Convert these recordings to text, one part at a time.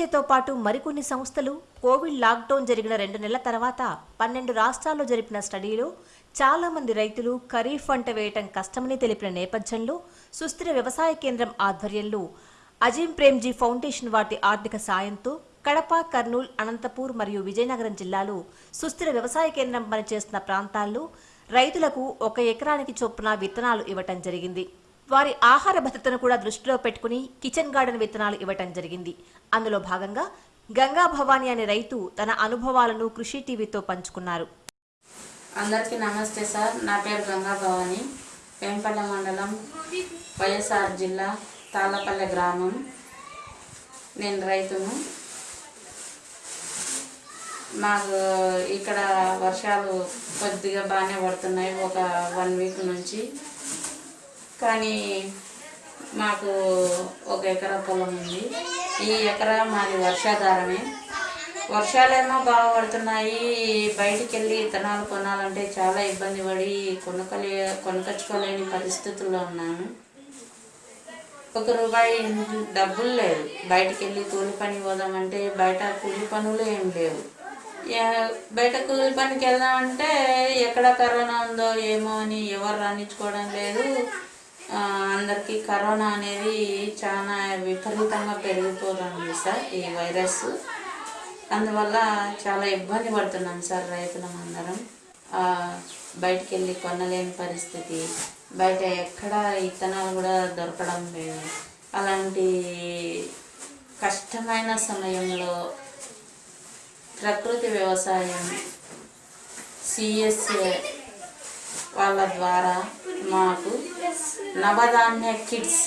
సిఎస్సితో పాటు మరికొన్ని సంస్థలు కోవిడ్ లాక్డౌన్ జరిగిన రెండు నెలల తర్వాత పన్నెండు రాష్ట్రాల్లో జరిపిన స్టడీలో చాలామంది రైతులు ఖరీఫ్ పంట వేయటం కష్టమని తెలిపిన నేపథ్యంలో సుస్థిర వ్యవసాయ కేంద్రం ఆధ్వర్యంలో అజీం ప్రేమ్జీ ఫౌండేషన్ వాటి ఆర్థిక సాయంతో కడప కర్నూలు అనంతపూర్ మరియు విజయనగరం జిల్లాలో సుస్థిర వ్యవసాయ కేంద్రం పనిచేస్తున్న ప్రాంతాల్లో రైతులకు ఒక ఎకరానికి చొప్పున విత్తనాలు ఇవ్వటం జరిగింది. వారి ఆహార భద్రతను కూడా దృష్టిలో పెట్టుకుని కిచెన్ గార్డెన్ విత్తనాలు ఇవ్వటం జరిగింది. అందులో భాగంగా గంగా భవానీ అనే రైతు తన అనుభవాలను కృషి టీవీతో పంచుకున్నారు. అందరికీ నమస్తే సార్. నా పేరు గంగా భవాని. వేంపల్లె మండలం వైఎస్ఆర్ జిల్లా తాళ్ళపల్లె గ్రామం. నేను రైతును. మాకు ఇక్కడ వర్షాలు కొద్దిగా బాగానే పడుతున్నాయి. ఒక వన్ వీక్ నుంచి కానీ మాకు ఒక ఎకరా పొలం ఉంది. ఈ ఎకరా మాది వర్షాధారమే. వర్షాలేమో బాగా పడుతున్నాయి. బయటికి వెళ్ళి విత్తనాలు కొనాలంటే చాలా ఇబ్బంది పడి కొనుక్కలే కొనుకొచ్చుకోలేని పరిస్థితుల్లో ఉన్నాను. ఒక రూపాయి డబ్బులు లేదు. బయటికి వెళ్ళి కూలి పని పోదామంటే బయట కూలి పనులు ఏం లేవు. బయట కూలి పనికి వెళ్దామంటే ఎక్కడ కరోనా ఉందో ఏమో అని ఎవరు రాణించుకోవడం లేదు. అందరికీ కరోనా అనేది చాలా విపరీతంగా పెరిగిపోతుంది సార్ ఈ వైరస్. అందువల్ల చాలా ఇబ్బంది పడుతున్నాం సార్ రైతులం అందరం. బయటికి వెళ్ళి కొనలేని పరిస్థితి బయట ఎక్కడ ఇత్తనాలు కూడా దొరకడం లేదు. అలాంటి కష్టమైన సమయంలో ప్రకృతి వ్యవసాయం సిఎస్ఏ వాళ్ళ ద్వారా మాకు నవధాన్య కిడ్స్.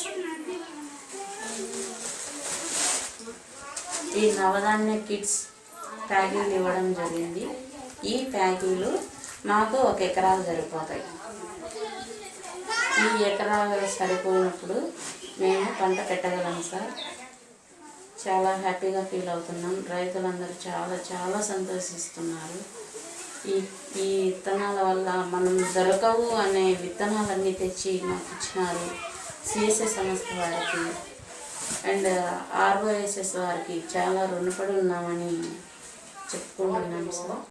ఈ నవధాన్య కిడ్స్ ప్యాకీలు ఇవ్వడం జరిగింది. ఈ ప్యాకీలు మాకు ఒక ఎకరాలు సరిపోతాయి. ఈ ఎకరాలు సరిపోయినప్పుడు మేము పంట పెట్టగలం సార్. చాలా హ్యాపీగా ఫీల్ అవుతున్నాం. రైతులందరూ చాలా చాలా సంతోషిస్తున్నారు. ఈ ఈ విత్తనాల వల్ల మనం దొరకవు అనే విత్తనాలన్నీ తెచ్చి మాకు ఇచ్చినారు. సిఎస్ఏ సంస్థ వారికి అండ్ ఆర్ఓఎస్ఎస్ వారికి చాలా రుణపడి ఉన్నామని చెప్పుకుంటున్నాం సార్